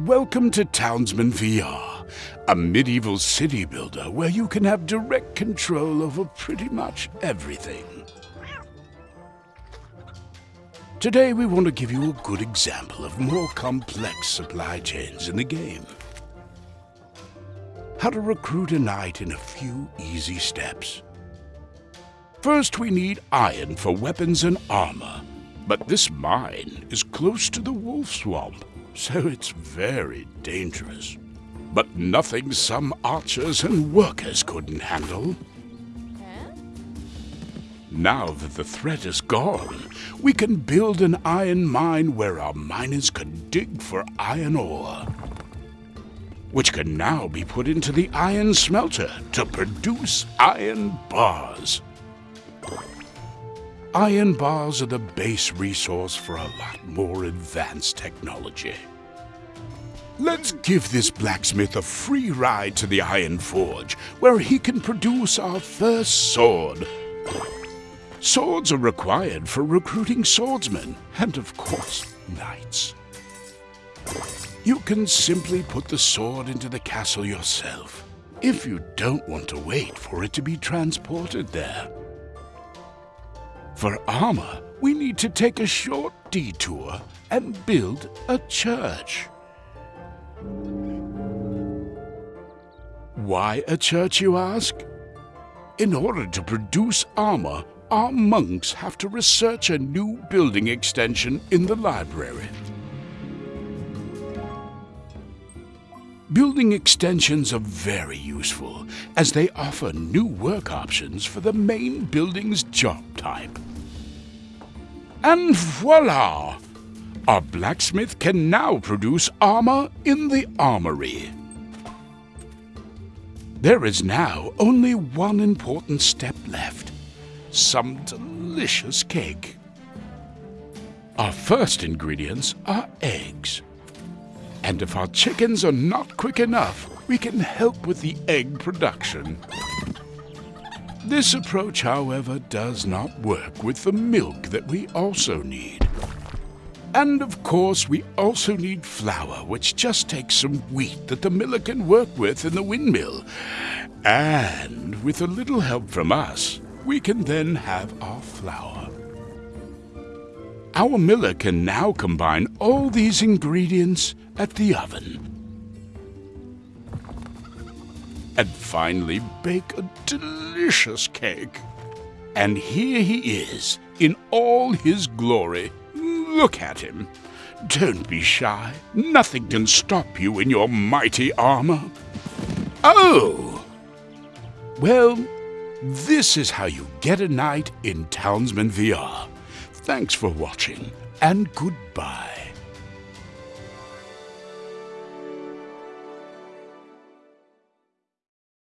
Welcome to Townsman VR, a medieval city builder where you can have direct control over pretty much everything. Today we want to give you a good example of more complex supply chains in the game. How to recruit a knight in a few easy steps. First we need iron for weapons and armor, but this mine is close to the wolf swamp so it's very dangerous. But nothing some archers and workers couldn't handle. Now that the threat is gone, we can build an iron mine where our miners can dig for iron ore, which can now be put into the iron smelter to produce iron bars. Iron bars are the base resource for a lot more advanced technology. Let's give this blacksmith a free ride to the Iron Forge, where he can produce our first sword. Swords are required for recruiting swordsmen, and of course, knights. You can simply put the sword into the castle yourself, if you don't want to wait for it to be transported there. For armor, we need to take a short detour and build a church. Why a church, you ask? In order to produce armor, our monks have to research a new building extension in the library. Building extensions are very useful, as they offer new work options for the main building's job type. And voila! Our blacksmith can now produce armor in the armory. There is now only one important step left. Some delicious cake. Our first ingredients are eggs. And if our chickens are not quick enough, we can help with the egg production. This approach, however, does not work with the milk that we also need. And of course, we also need flour, which just takes some wheat that the miller can work with in the windmill. And with a little help from us, we can then have our flour. Our miller can now combine all these ingredients at the oven. And finally bake a delicious cake. And here he is, in all his glory, Look at him. Don't be shy. Nothing can stop you in your mighty armor. Oh! Well, this is how you get a knight in Townsman VR. Thanks for watching, and goodbye.